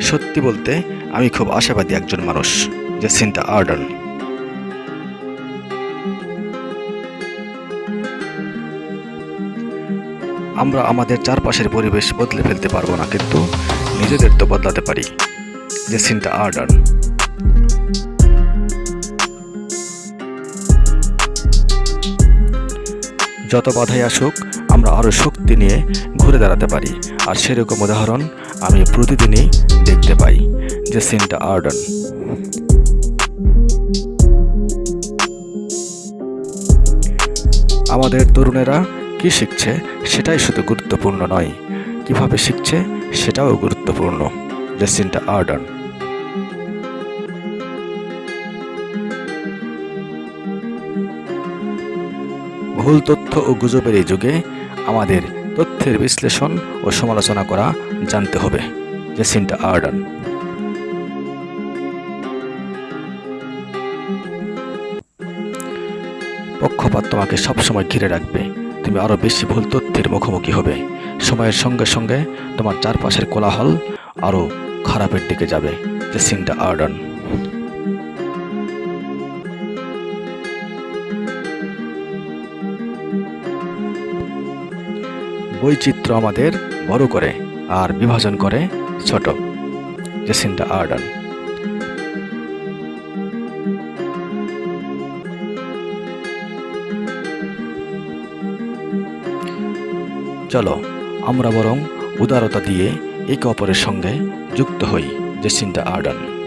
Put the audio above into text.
সত্যি বলতে আমি খুব আশাবাদী একজন মানুষ যে সিনটা আর্ডার্ন। আমরা আমাদের চারপাশের পরিবেশ বদলে ফেলতে পারব না, কিন্তু নিজেদের তো বদলাতে পারি যে জেসিন্টা আর্ডার্ন। যত বাধাই আসুক, আমরা আরও শক্তি নিয়ে ঘুরে দাঁড়াতে পারি। আর সেরকম উদাহরণ আমি প্রতিদিনই দেখতে পাই যে সিনটা আর্ডন। আমাদের তরুণেরা কি শিখছে সেটাই শুধু গুরুত্বপূর্ণ নয়। কীভাবে শিখছে সেটাও গুরুত্বপূর্ণ, জেসিন্টা আর্ডন। ভুল তথ্য ও গুজবের এই যুগে আমাদের তথ্যের বিশ্লেষণ ও সমালোচনা করা জানতে হবে। জেসিন্টা আর্ডন। পক্ষপাত তোমাকে সবসময় ঘিরে রাখবে। তুমি আরও বেশি ভুল তথ্যের মুখোমুখি হবে। সময়ের সঙ্গে সঙ্গে তোমার চারপাশের কোলাহল আরও খারাপের দিকে যাবে। জেসিন্টা আর্ডন। বৈচিত্র্য আমাদের বড় করে আর বিভাজন করে ছোট। জেসিন্টা আর্ডন। চলো, আমরা বরং উদারতা দিয়ে একে অপরের সঙ্গে যুক্ত হই জেসিন্টা আর্ডন।